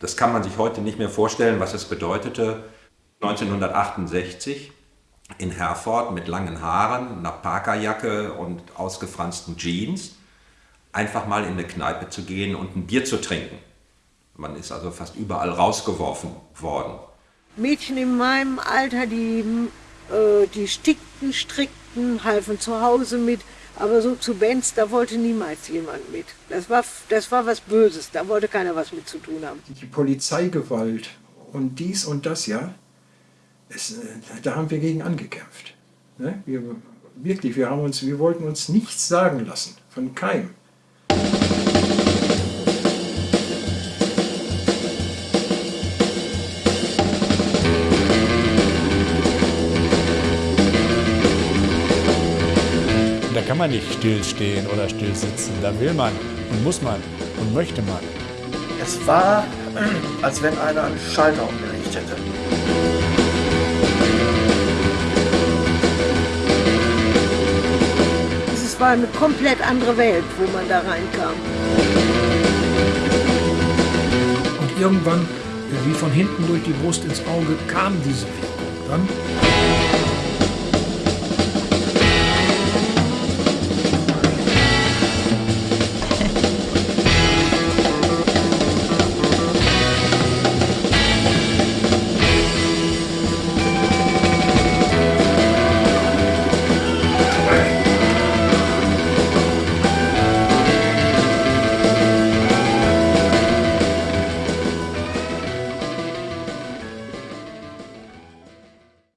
Das kann man sich heute nicht mehr vorstellen, was es bedeutete, 1968 in Herford mit langen Haaren, einer Parkerjacke und ausgefransten Jeans einfach mal in eine Kneipe zu gehen und ein Bier zu trinken. Man ist also fast überall rausgeworfen worden. Mädchen in meinem Alter, die, äh, die stickten, strickten, halfen zu Hause mit, aber so zu Bands, da wollte niemals jemand mit. Das war, das war was Böses, da wollte keiner was mit zu tun haben. Die Polizeigewalt und dies und das, ja, es, äh, da haben wir gegen angekämpft. Ne? Wir, wirklich, wir, haben uns, wir wollten uns nichts sagen lassen, von keinem. Da kann man nicht stillstehen oder still sitzen. Da will man und muss man und möchte man. Es war, als wenn einer einen Schalter umgelegt hätte. Es war eine komplett andere Welt, wo man da reinkam. Und irgendwann, wie von hinten durch die Brust ins Auge, kam diese Wirkung dann.